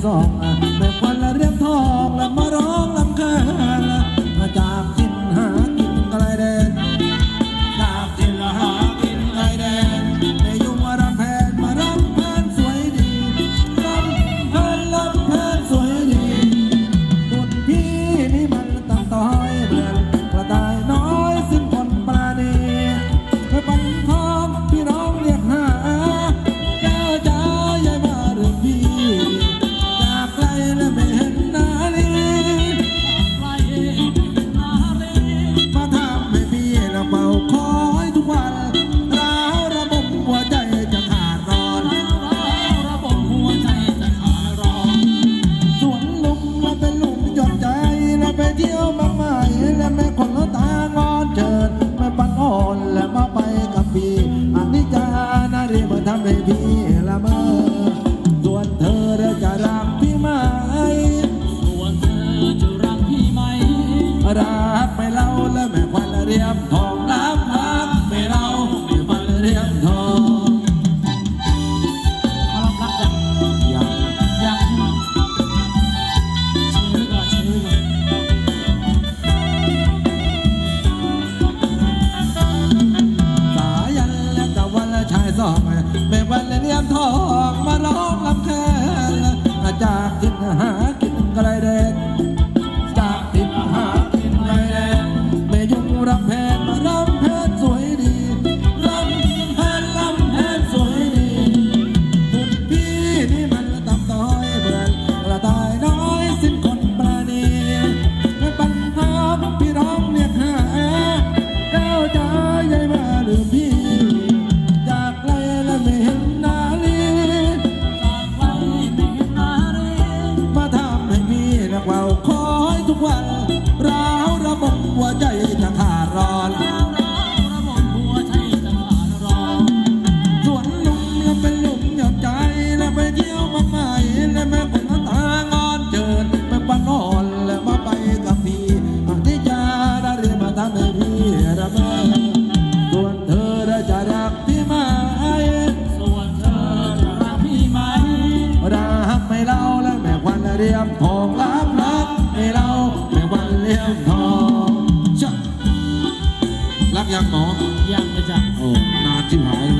gió Santa baby. แม่วันเนียมทองมาร้องลำแคนจากกินหากินกระไรเด็ก ยังหมอยังเลยจ้ะโอ้นานชิบหายเลย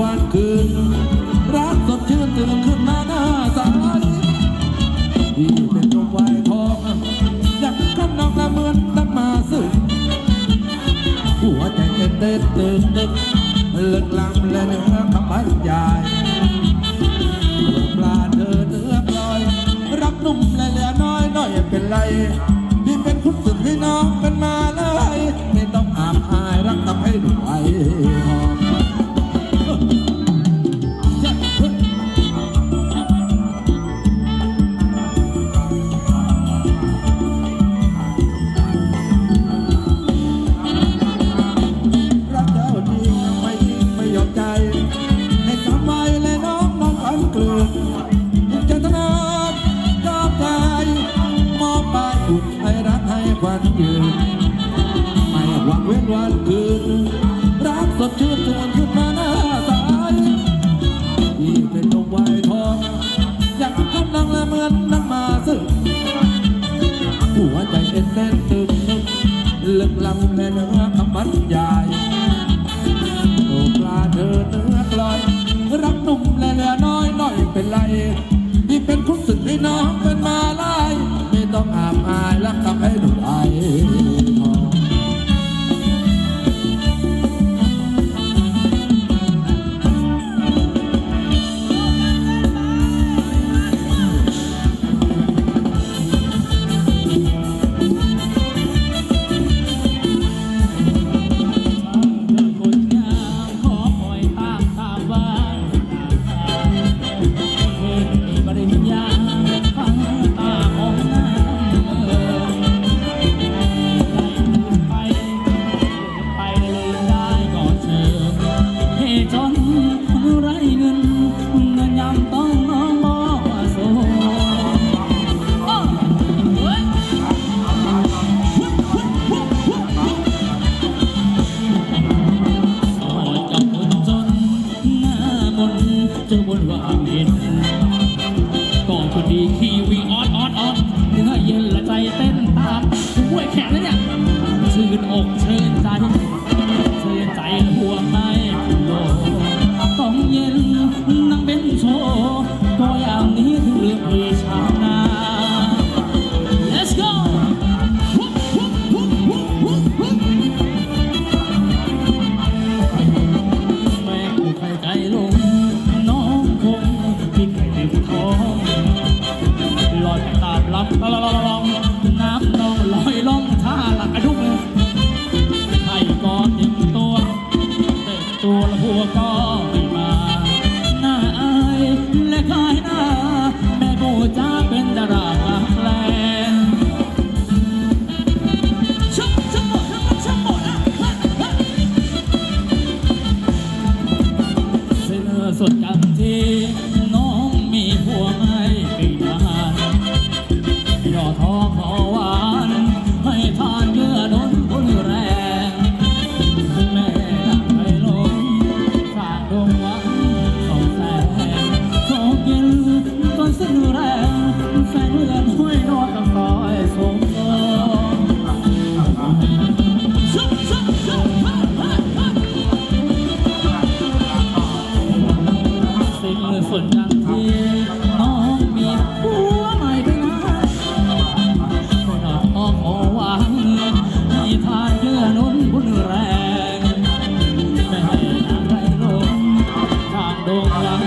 วันคืน รักสดชื่นตื่นขึ้นมาหน้าสาดีที่เป็นลมวายทองอยากขึ้นนองละเมือนตั้งมาสึกหัวใจเต้นเต้นตึกตึกเลิกลำและเนื้อคำบรรยายปลาเธอเนื้อปลอย รักนุ่มและเหลือน้อยน้อยเป็นไรที่เป็นคุณสุดให้น้องเป็นมาเลยไม่ต้องอาบอายรักทำให้หนุ่มไหวหอม Oh,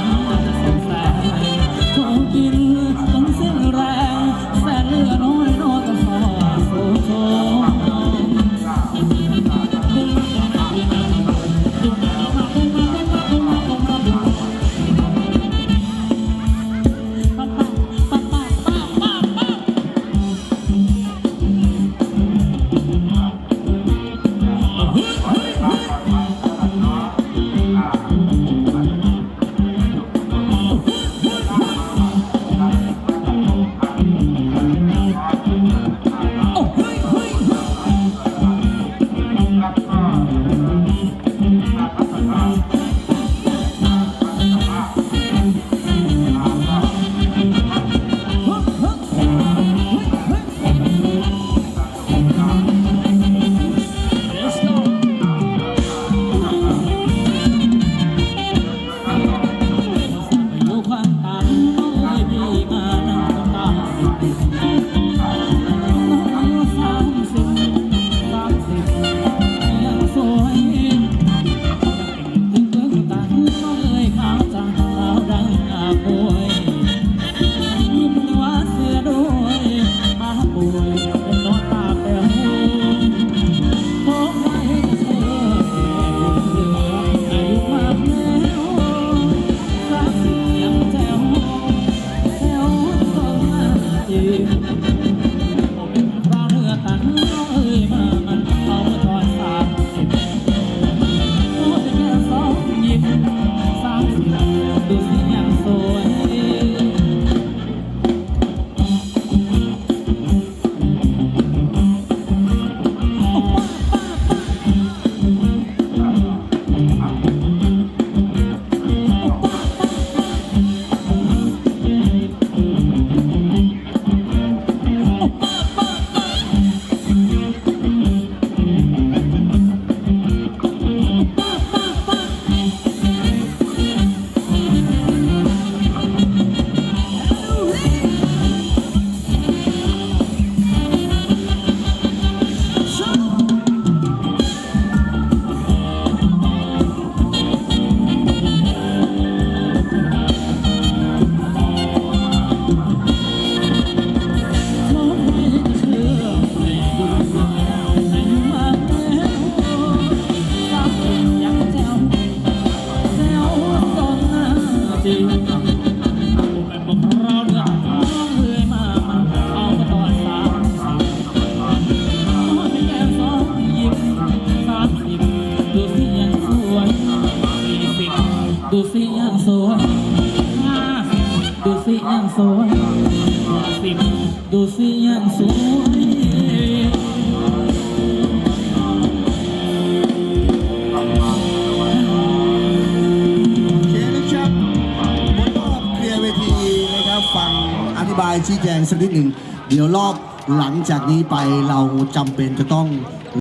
สักนิดหนึ่ง เดี๋ยวรอบหลังจากนี้ไปเราจำเป็นจะต้อง